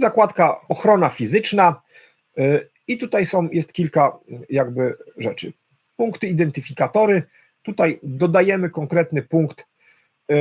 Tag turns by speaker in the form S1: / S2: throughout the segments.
S1: zakładka ochrona fizyczna y, i tutaj są, jest kilka jakby rzeczy. Punkty identyfikatory, tutaj dodajemy konkretny punkt, y,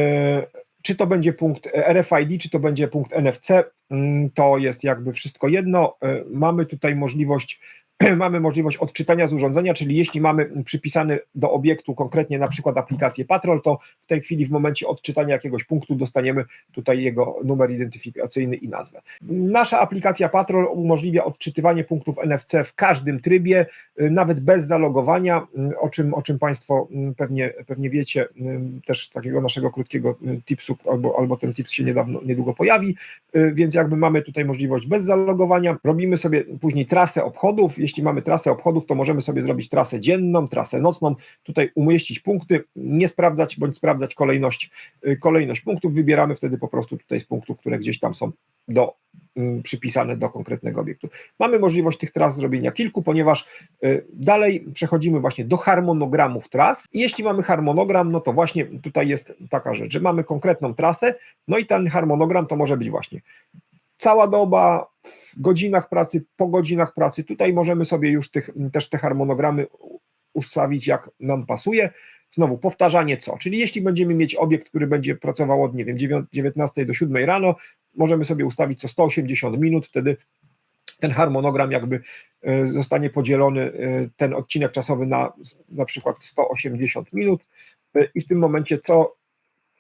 S1: czy to będzie punkt RFID, czy to będzie punkt NFC, mm, to jest jakby wszystko jedno. Y, mamy tutaj możliwość mamy możliwość odczytania z urządzenia, czyli jeśli mamy przypisany do obiektu konkretnie na przykład aplikację Patrol, to w tej chwili w momencie odczytania jakiegoś punktu dostaniemy tutaj jego numer identyfikacyjny i nazwę. Nasza aplikacja Patrol umożliwia odczytywanie punktów NFC w każdym trybie, nawet bez zalogowania, o czym, o czym Państwo pewnie, pewnie wiecie, też z takiego naszego krótkiego tipsu, albo, albo ten tips się niedawno, niedługo pojawi, więc jakby mamy tutaj możliwość bez zalogowania, robimy sobie później trasę obchodów, jeśli mamy trasę obchodów, to możemy sobie zrobić trasę dzienną, trasę nocną, tutaj umieścić punkty, nie sprawdzać bądź sprawdzać kolejność, y, kolejność punktów, wybieramy wtedy po prostu tutaj z punktów, które gdzieś tam są do, y, przypisane do konkretnego obiektu. Mamy możliwość tych tras zrobienia kilku, ponieważ y, dalej przechodzimy właśnie do harmonogramów tras jeśli mamy harmonogram, no to właśnie tutaj jest taka rzecz, że mamy konkretną trasę, no i ten harmonogram to może być właśnie cała doba, w godzinach pracy, po godzinach pracy. Tutaj możemy sobie już tych, też te harmonogramy ustawić jak nam pasuje. Znowu powtarzanie co, czyli jeśli będziemy mieć obiekt, który będzie pracował od, nie wiem, 19 do 7 rano, możemy sobie ustawić co 180 minut, wtedy ten harmonogram jakby e, zostanie podzielony, e, ten odcinek czasowy na na przykład 180 minut e, i w tym momencie co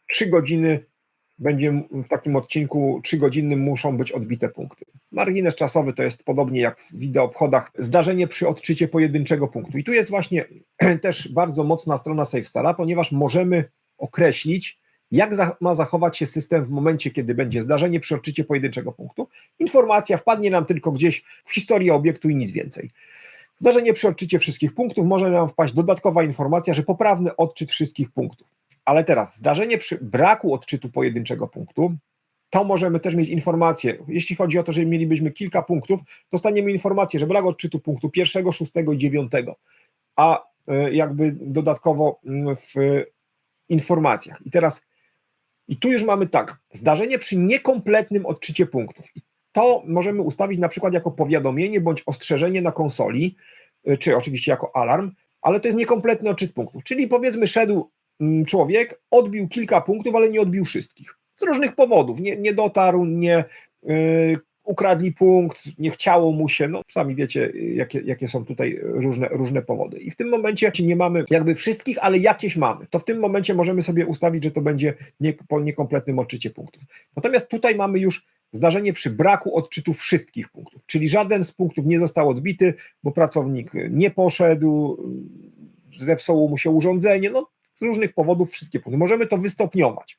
S1: 3 godziny będzie w takim odcinku trzygodzinnym muszą być odbite punkty. Margines czasowy to jest podobnie jak w wideoobchodach zdarzenie przy odczycie pojedynczego punktu. I tu jest właśnie też bardzo mocna strona SafeStara, ponieważ możemy określić, jak ma zachować się system w momencie, kiedy będzie zdarzenie przy odczycie pojedynczego punktu. Informacja wpadnie nam tylko gdzieś w historię obiektu i nic więcej. Zdarzenie przy odczycie wszystkich punktów może nam wpaść dodatkowa informacja, że poprawny odczyt wszystkich punktów. Ale teraz zdarzenie przy braku odczytu pojedynczego punktu, to możemy też mieć informację, jeśli chodzi o to, że mielibyśmy kilka punktów, dostaniemy informację, że brak odczytu punktu pierwszego, szóstego i dziewiątego, a e, jakby dodatkowo mm, w informacjach. I teraz, i tu już mamy tak, zdarzenie przy niekompletnym odczycie punktów. To możemy ustawić na przykład jako powiadomienie bądź ostrzeżenie na konsoli, e, czy oczywiście jako alarm, ale to jest niekompletny odczyt punktów, czyli powiedzmy szedł Mm, człowiek odbił kilka punktów, ale nie odbił wszystkich. Z różnych powodów. Nie, nie dotarł, nie yy, ukradli punkt, nie chciało mu się, no sami wiecie, jakie, jakie są tutaj różne, różne powody. I w tym momencie nie mamy jakby wszystkich, ale jakieś mamy. To w tym momencie możemy sobie ustawić, że to będzie nie, po niekompletnym odczycie punktów. Natomiast tutaj mamy już zdarzenie przy braku odczytu wszystkich punktów, czyli żaden z punktów nie został odbity, bo pracownik nie poszedł, zepsuło mu się urządzenie, no z różnych powodów wszystkie punkty. Możemy to wystopniować.